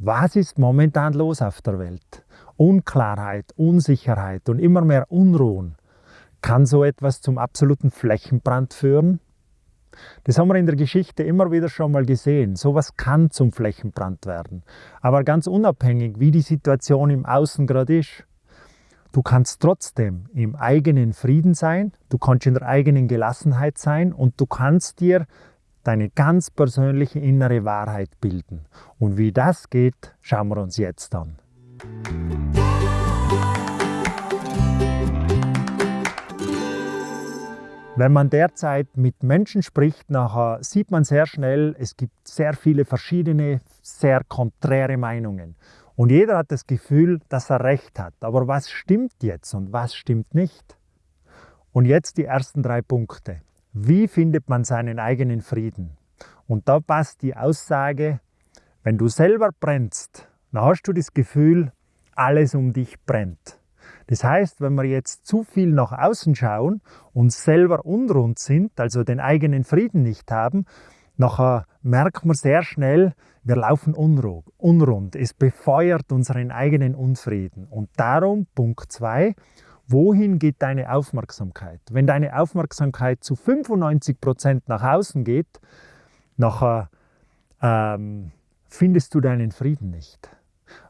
Was ist momentan los auf der Welt? Unklarheit, Unsicherheit und immer mehr Unruhen. Kann so etwas zum absoluten Flächenbrand führen? Das haben wir in der Geschichte immer wieder schon mal gesehen. Sowas kann zum Flächenbrand werden. Aber ganz unabhängig, wie die Situation im Außen gerade ist, du kannst trotzdem im eigenen Frieden sein, du kannst in der eigenen Gelassenheit sein und du kannst dir deine ganz persönliche innere Wahrheit bilden. Und wie das geht, schauen wir uns jetzt an. Wenn man derzeit mit Menschen spricht, nachher sieht man sehr schnell, es gibt sehr viele verschiedene, sehr konträre Meinungen. Und jeder hat das Gefühl, dass er recht hat. Aber was stimmt jetzt und was stimmt nicht? Und jetzt die ersten drei Punkte. Wie findet man seinen eigenen Frieden? Und da passt die Aussage, wenn du selber brennst, dann hast du das Gefühl, alles um dich brennt. Das heißt, wenn wir jetzt zu viel nach außen schauen und selber unrund sind, also den eigenen Frieden nicht haben, nachher merkt man sehr schnell, wir laufen unrund. Es befeuert unseren eigenen Unfrieden. Und darum, Punkt 2, wohin geht deine Aufmerksamkeit? Wenn deine Aufmerksamkeit zu 95 Prozent nach außen geht, nachher ähm, findest du deinen Frieden nicht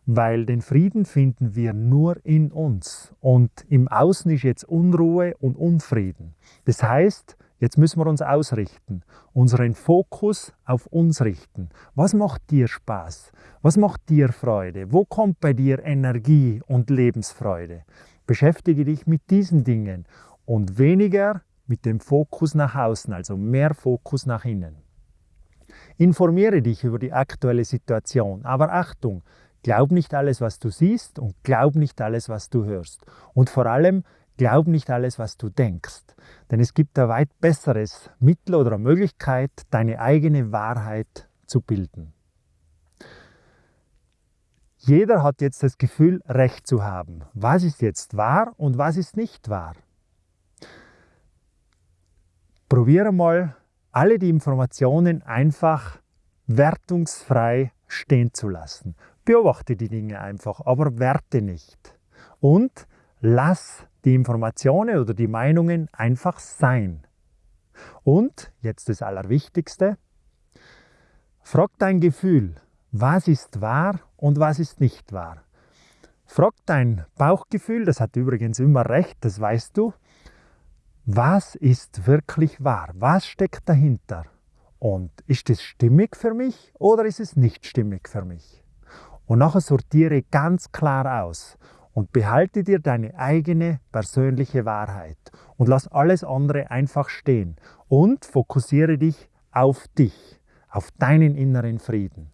weil den Frieden finden wir nur in uns und im Außen ist jetzt Unruhe und Unfrieden. Das heißt, jetzt müssen wir uns ausrichten, unseren Fokus auf uns richten. Was macht dir Spaß? Was macht dir Freude? Wo kommt bei dir Energie und Lebensfreude? Beschäftige dich mit diesen Dingen und weniger mit dem Fokus nach außen, also mehr Fokus nach innen. Informiere dich über die aktuelle Situation, aber Achtung, Glaub nicht alles, was du siehst und glaub nicht alles, was du hörst. Und vor allem, glaub nicht alles, was du denkst. Denn es gibt ein weit besseres Mittel oder Möglichkeit, deine eigene Wahrheit zu bilden. Jeder hat jetzt das Gefühl, Recht zu haben. Was ist jetzt wahr und was ist nicht wahr? Probiere mal, alle die Informationen einfach wertungsfrei stehen zu lassen. Beobachte die Dinge einfach, aber werte nicht. Und lass die Informationen oder die Meinungen einfach sein. Und jetzt das Allerwichtigste, frag dein Gefühl, was ist wahr und was ist nicht wahr. Frag dein Bauchgefühl, das hat übrigens immer recht, das weißt du, was ist wirklich wahr? Was steckt dahinter? Und ist es stimmig für mich oder ist es nicht stimmig für mich? Und nachher sortiere ganz klar aus und behalte dir deine eigene persönliche Wahrheit und lass alles andere einfach stehen und fokussiere dich auf dich, auf deinen inneren Frieden.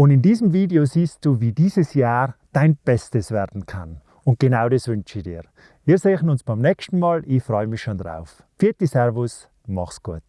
Und in diesem Video siehst du, wie dieses Jahr dein Bestes werden kann. Und genau das wünsche ich dir. Wir sehen uns beim nächsten Mal. Ich freue mich schon drauf. Vierte Servus, mach's gut.